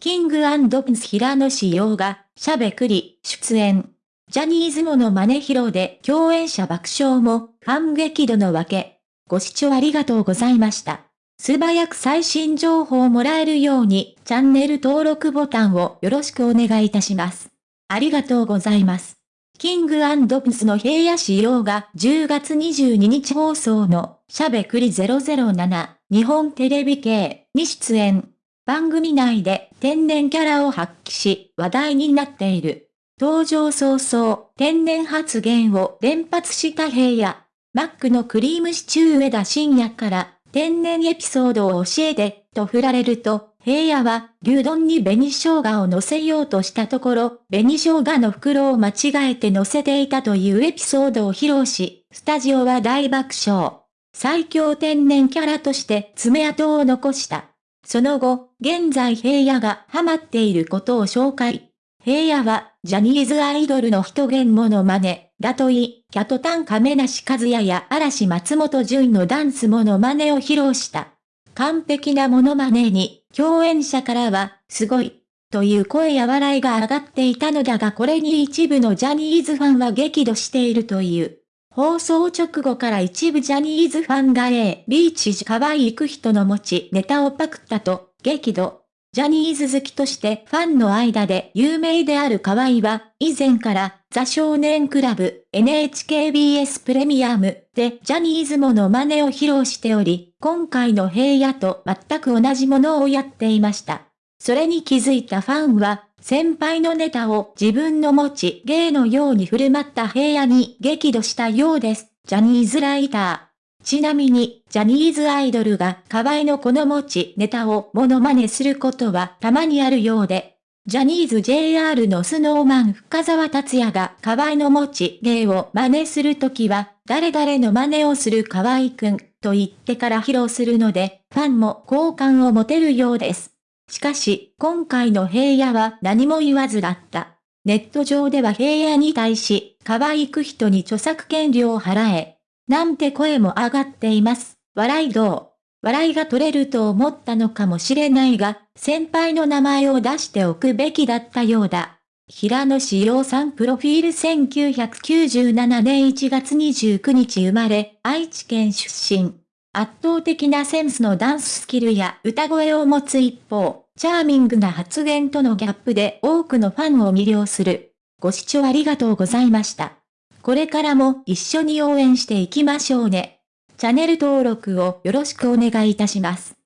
キングプンス平野志陽が、しゃべくり、出演。ジャニーズモノマネ披露で共演者爆笑も、反撃度のわけ。ご視聴ありがとうございました。素早く最新情報をもらえるように、チャンネル登録ボタンをよろしくお願いいたします。ありがとうございます。キングプスの平野仕様が10月22日放送のしゃべくり007日本テレビ系に出演。番組内で天然キャラを発揮し話題になっている。登場早々天然発言を連発した平野。マックのクリームシチュー上田深夜から天然エピソードを教えて、と振られると、平野は、牛丼に紅生姜を乗せようとしたところ、紅生姜の袋を間違えて乗せていたというエピソードを披露し、スタジオは大爆笑。最強天然キャラとして爪痕を残した。その後、現在平野がハマっていることを紹介。平野は、ジャニーズアイドルの人言モノマネ、だとい、キャトタン亀梨和也や嵐松本潤のダンスモノマネを披露した。完璧なモノマネに、共演者からは、すごい、という声や笑いが上がっていたのだがこれに一部のジャニーズファンは激怒しているという。放送直後から一部ジャニーズファンが A、ビーチ可愛いく人の持ちネタをパクったと、激怒。ジャニーズ好きとしてファンの間で有名である河合は、以前からザ少年クラブ NHKBS プレミアムでジャニーズもの真似を披露しており、今回の平野と全く同じものをやっていました。それに気づいたファンは、先輩のネタを自分の持ち芸のように振る舞った平野に激怒したようです。ジャニーズライター。ちなみに、ジャニーズアイドルが河合のこの持ちネタをモノマネすることはたまにあるようで、ジャニーズ JR のスノーマン深沢達也が河合の持ち芸を真似するときは、誰々の真似をする河合くんと言ってから披露するので、ファンも好感を持てるようです。しかし、今回の平野は何も言わずだった。ネット上では平野に対し、可愛く人に著作権料を払え、なんて声も上がっています。笑いどう笑いが取れると思ったのかもしれないが、先輩の名前を出しておくべきだったようだ。平野志陽さんプロフィール1997年1月29日生まれ、愛知県出身。圧倒的なセンスのダンススキルや歌声を持つ一方、チャーミングな発言とのギャップで多くのファンを魅了する。ご視聴ありがとうございました。これからも一緒に応援していきましょうね。チャンネル登録をよろしくお願いいたします。